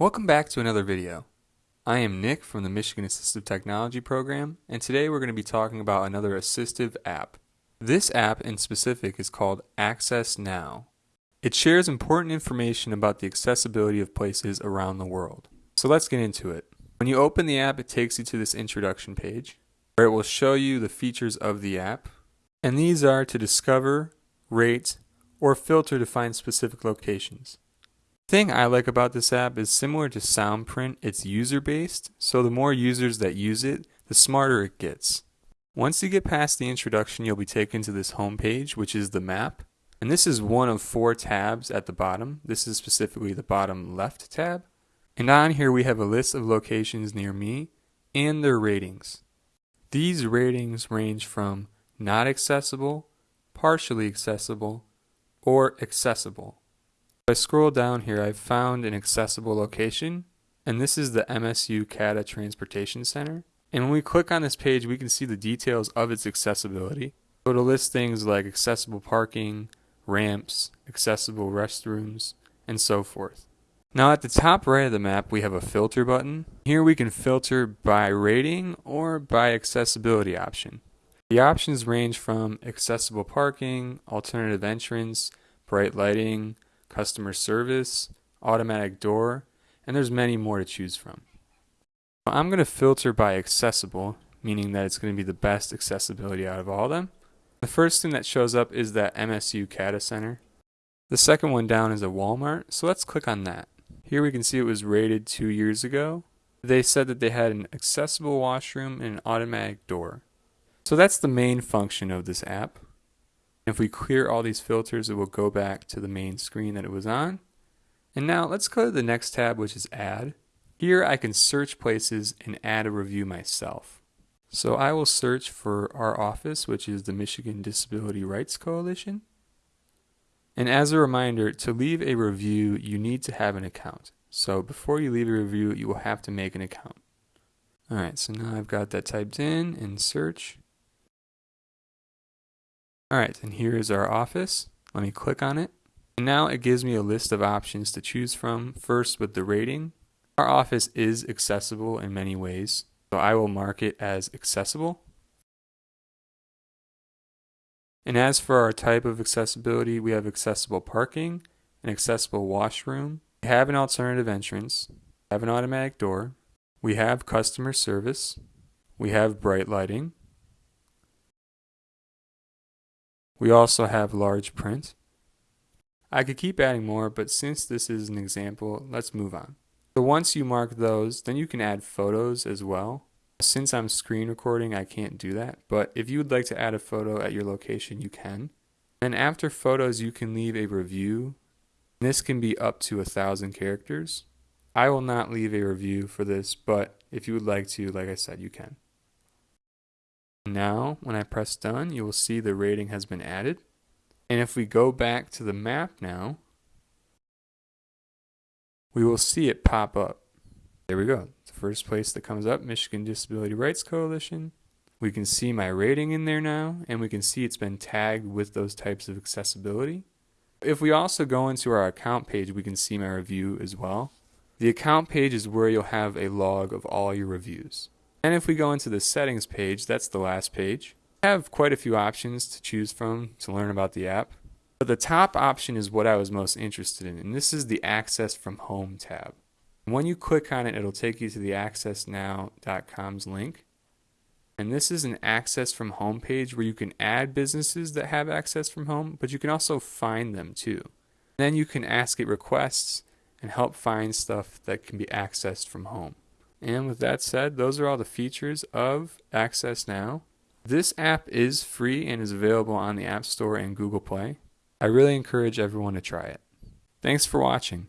Welcome back to another video. I am Nick from the Michigan Assistive Technology Program, and today we're going to be talking about another assistive app. This app in specific is called Access Now. It shares important information about the accessibility of places around the world. So let's get into it. When you open the app, it takes you to this introduction page, where it will show you the features of the app, and these are to discover, rate, or filter to find specific locations thing I like about this app is similar to Soundprint, it's user based, so the more users that use it, the smarter it gets. Once you get past the introduction, you'll be taken to this home page, which is the map. And this is one of four tabs at the bottom. This is specifically the bottom left tab. And on here we have a list of locations near me and their ratings. These ratings range from not accessible, partially accessible, or accessible. If I scroll down here, I've found an accessible location, and this is the MSU CATA Transportation Center. And when we click on this page, we can see the details of its accessibility. So it'll list things like accessible parking, ramps, accessible restrooms, and so forth. Now at the top right of the map, we have a filter button. Here we can filter by rating or by accessibility option. The options range from accessible parking, alternative entrance, bright lighting, customer service, automatic door, and there's many more to choose from. I'm going to filter by accessible, meaning that it's going to be the best accessibility out of all of them. The first thing that shows up is that MSU CATA Center. The second one down is a Walmart, so let's click on that. Here we can see it was rated two years ago. They said that they had an accessible washroom and an automatic door. So that's the main function of this app. If we clear all these filters, it will go back to the main screen that it was on. And now let's go to the next tab, which is Add. Here I can search places and add a review myself. So I will search for our office, which is the Michigan Disability Rights Coalition. And as a reminder, to leave a review, you need to have an account. So before you leave a review, you will have to make an account. Alright, so now I've got that typed in and search. Alright, and here is our office. Let me click on it. And now it gives me a list of options to choose from. First with the rating. Our office is accessible in many ways, so I will mark it as accessible. And as for our type of accessibility, we have accessible parking, an accessible washroom, we have an alternative entrance, have an automatic door, we have customer service, we have bright lighting, We also have large print. I could keep adding more, but since this is an example, let's move on. So once you mark those, then you can add photos as well. Since I'm screen recording, I can't do that, but if you would like to add a photo at your location, you can. And after photos, you can leave a review. This can be up to a thousand characters. I will not leave a review for this, but if you would like to, like I said, you can. Now, when I press done, you will see the rating has been added. And if we go back to the map now, we will see it pop up. There we go. The first place that comes up, Michigan Disability Rights Coalition. We can see my rating in there now, and we can see it's been tagged with those types of accessibility. If we also go into our account page, we can see my review as well. The account page is where you'll have a log of all your reviews. And if we go into the settings page, that's the last page. I have quite a few options to choose from to learn about the app. But the top option is what I was most interested in, and this is the Access from Home tab. When you click on it, it'll take you to the accessnow.com's link. And this is an access from home page where you can add businesses that have access from home, but you can also find them too. Then you can ask it requests and help find stuff that can be accessed from home. And with that said, those are all the features of Access Now. This app is free and is available on the App Store and Google Play. I really encourage everyone to try it. Thanks for watching.